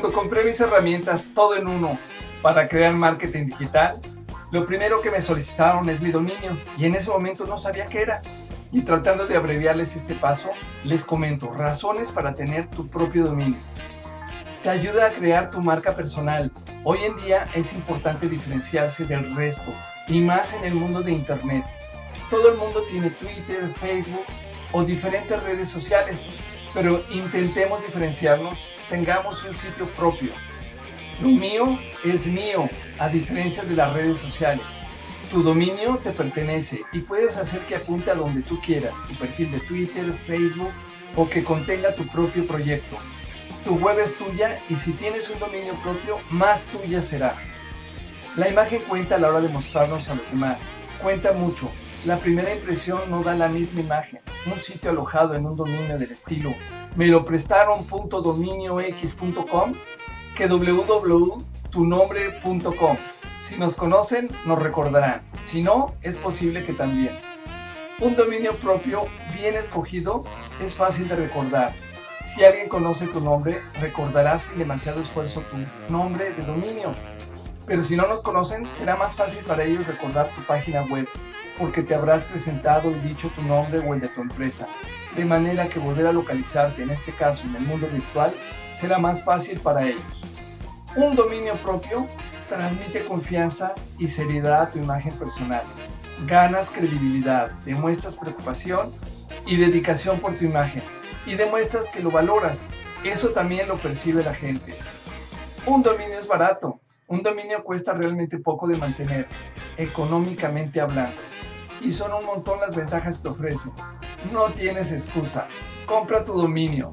Cuando compré mis herramientas todo en uno para crear marketing digital, lo primero que me solicitaron es mi dominio y en ese momento no sabía qué era. Y tratando de abreviarles este paso, les comento razones para tener tu propio dominio. Te ayuda a crear tu marca personal. Hoy en día es importante diferenciarse del resto y más en el mundo de Internet. Todo el mundo tiene Twitter, Facebook o diferentes redes sociales, pero intentemos diferenciarnos, tengamos un sitio propio. Lo mío es mío, a diferencia de las redes sociales. Tu dominio te pertenece y puedes hacer que apunte a donde tú quieras, tu perfil de Twitter, Facebook o que contenga tu propio proyecto. Tu web es tuya y si tienes un dominio propio, más tuya será. La imagen cuenta a la hora de mostrarnos a los demás. Cuenta mucho. La primera impresión no da la misma imagen. Un sitio alojado en un dominio del estilo me lo prestaron.dominiox.com que www.tunombre.com. Si nos conocen, nos recordarán. Si no, es posible que también. Un dominio propio bien escogido es fácil de recordar. Si alguien conoce tu nombre, recordarás sin demasiado esfuerzo tu nombre de dominio. Pero si no nos conocen, será más fácil para ellos recordar tu página web, porque te habrás presentado y dicho tu nombre o el de tu empresa. De manera que volver a localizarte, en este caso en el mundo virtual, será más fácil para ellos. Un dominio propio transmite confianza y seriedad a tu imagen personal. Ganas credibilidad, demuestras preocupación y dedicación por tu imagen y demuestras que lo valoras. Eso también lo percibe la gente. Un dominio es barato. Un dominio cuesta realmente poco de mantener, económicamente hablando. Y son un montón las ventajas que ofrece. No tienes excusa. Compra tu dominio.